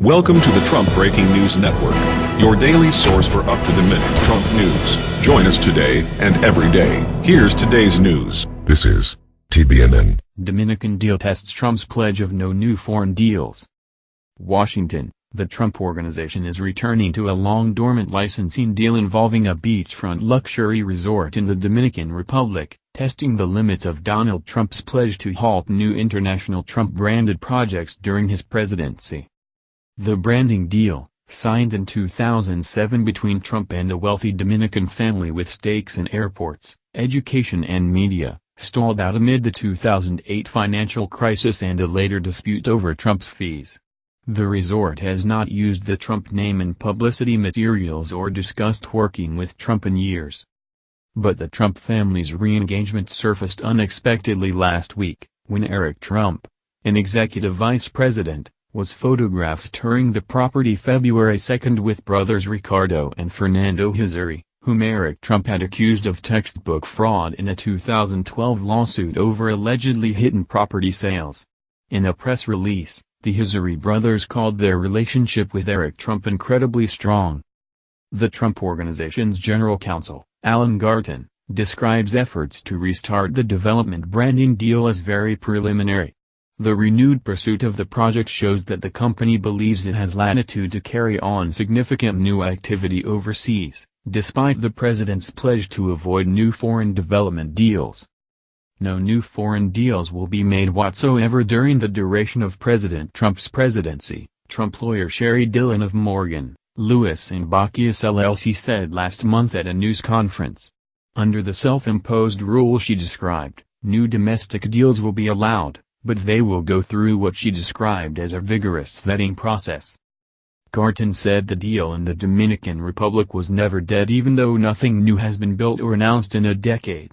Welcome to the Trump Breaking News Network, your daily source for up-to-the-minute Trump news. Join us today and every day. Here's today's news. This is TBNN. Dominican deal tests Trump's pledge of no new foreign deals. Washington, the Trump Organization is returning to a long-dormant licensing deal involving a beachfront luxury resort in the Dominican Republic, testing the limits of Donald Trump's pledge to halt new international Trump-branded projects during his presidency. The branding deal, signed in 2007 between Trump and a wealthy Dominican family with stakes in airports, education and media, stalled out amid the 2008 financial crisis and a later dispute over Trump's fees. The resort has not used the Trump name in publicity materials or discussed working with Trump in years. But the Trump family's re-engagement surfaced unexpectedly last week, when Eric Trump, an executive vice president, was photographed touring the property February 2 with brothers Ricardo and Fernando Hazoury, whom Eric Trump had accused of textbook fraud in a 2012 lawsuit over allegedly hidden property sales. In a press release, the Hazoury brothers called their relationship with Eric Trump incredibly strong. The Trump Organization's general counsel, Alan Garten, describes efforts to restart the development branding deal as very preliminary. The renewed pursuit of the project shows that the company believes it has latitude to carry on significant new activity overseas, despite the president's pledge to avoid new foreign development deals. No new foreign deals will be made whatsoever during the duration of President Trump's presidency, Trump lawyer Sheri Dillon of Morgan, Lewis and Bockius LLC said last month at a news conference. Under the self-imposed rule she described, new domestic deals will be allowed but they will go through what she described as a vigorous vetting process. Garten said the deal in the Dominican Republic was never dead even though nothing new has been built or announced in a decade.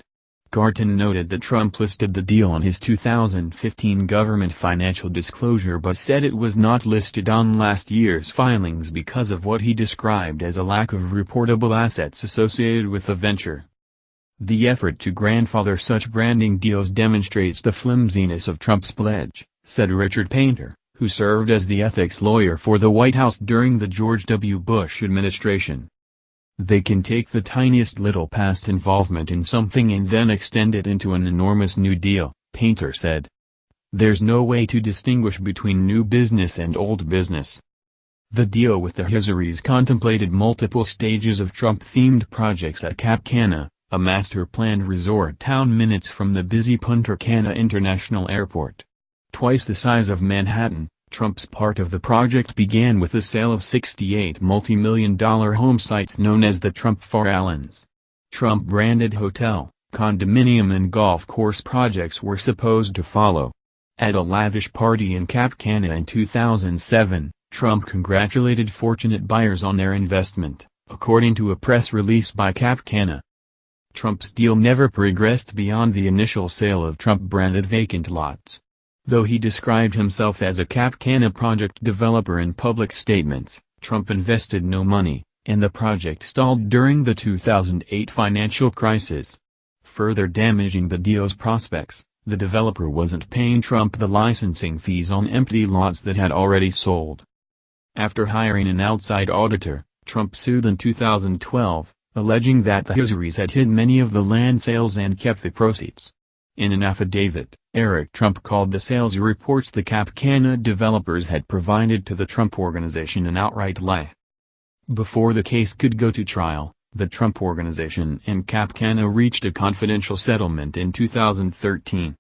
Garten noted that Trump listed the deal on his 2015 government financial disclosure but said it was not listed on last year's filings because of what he described as a lack of reportable assets associated with the venture. The effort to grandfather such branding deals demonstrates the flimsiness of Trump's pledge, said Richard Painter, who served as the ethics lawyer for the White House during the George W. Bush administration. They can take the tiniest little past involvement in something and then extend it into an enormous new deal, Painter said. There's no way to distinguish between new business and old business. The deal with the Hazourys contemplated multiple stages of Trump-themed projects at Cap Cana, a master-planned resort town minutes from the busy Punta Cana International Airport. Twice the size of Manhattan, Trump's part of the project began with the sale of 68 multi-million dollar home sites known as the Trump Allens. Trump-branded hotel, condominium and golf course projects were supposed to follow. At a lavish party in Cap Cana in 2007, Trump congratulated fortunate buyers on their investment, according to a press release by Cap Cana. Trump's deal never progressed beyond the initial sale of Trump-branded vacant lots. Though he described himself as a Cap Cana project developer in public statements, Trump invested no money, and the project stalled during the 2008 financial crisis. Further damaging the deal's prospects, the developer wasn't paying Trump the licensing fees on empty lots that had already sold. After hiring an outside auditor, Trump sued in 2012, alleging that the Hazourys had hid many of the land sales and kept the proceeds. In an affidavit, Eric Trump called the sales reports the Cap Cana developers had provided to the Trump Organization an outright lie. Before the case could go to trial, the Trump Organization and Cap Cana reached a confidential settlement in 2013.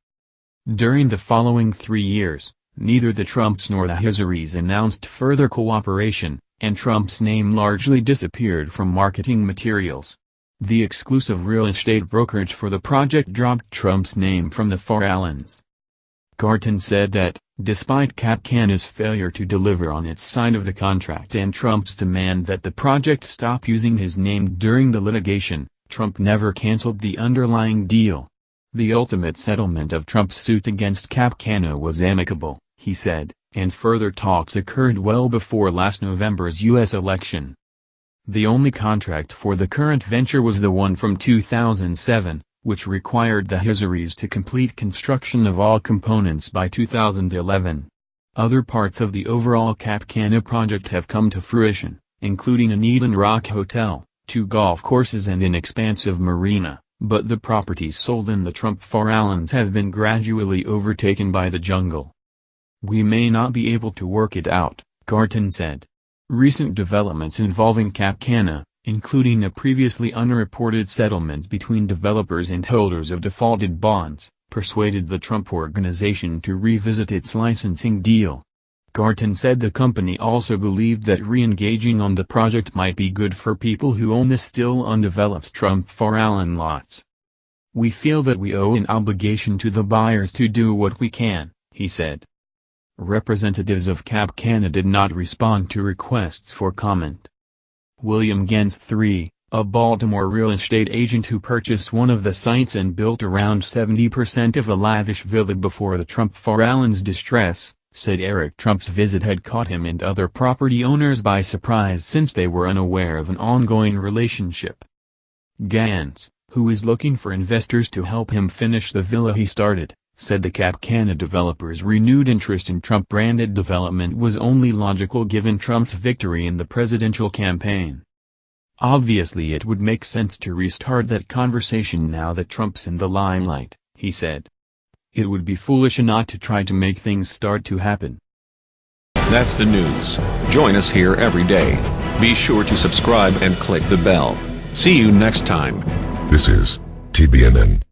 During the following three years, neither the Trumps nor the Hazourys announced further cooperation, and Trump's name largely disappeared from marketing materials. The exclusive real estate brokerage for the project dropped Trump's name from the Farallons. Garten said that, despite Cap Cana's failure to deliver on its side of the contract and Trump's demand that the project stop using his name during the litigation, Trump never canceled the underlying deal. The ultimate settlement of Trump's suit against Cap Cana was amicable, he said, and further talks occurred well before last November's U.S. election. The only contract for the current venture was the one from 2007, which required the Hazourys to complete construction of all components by 2011. Other parts of the overall Cap Cana project have come to fruition, including an Eden Rock Hotel, two golf courses and an expansive marina, but the properties sold in the Trump Farallons have been gradually overtaken by the jungle. We may not be able to work it out, Garten said. Recent developments involving Cap Cana, including a previously unreported settlement between developers and holders of defaulted bonds, persuaded the Trump Organization to revisit its licensing deal. Garten said the company also believed that re-engaging on the project might be good for people who own the still undeveloped Trump Farallon lots. We feel that we owe an obligation to the buyers to do what we can, he said. Representatives of Cap Cana did not respond to requests for comment. William Gans III, a Baltimore real estate agent who purchased one of the sites and built around 70% of a lavish villa before the Trump Farallon's distress, said Eric Trump's visit had caught him and other property owners by surprise since they were unaware of an ongoing relationship. Gans, who is looking for investors to help him finish the villa he started, said the Cap Cana developers' renewed interest in Trump-branded development was only logical given Trump's victory in the presidential campaign. Obviously it would make sense to restart that conversation now that Trump's in the limelight, he said. It would be foolish not to try to make things start to happen. That's the news. Join us here every day. Be sure to subscribe and click the bell. See you next time. This is TBNN.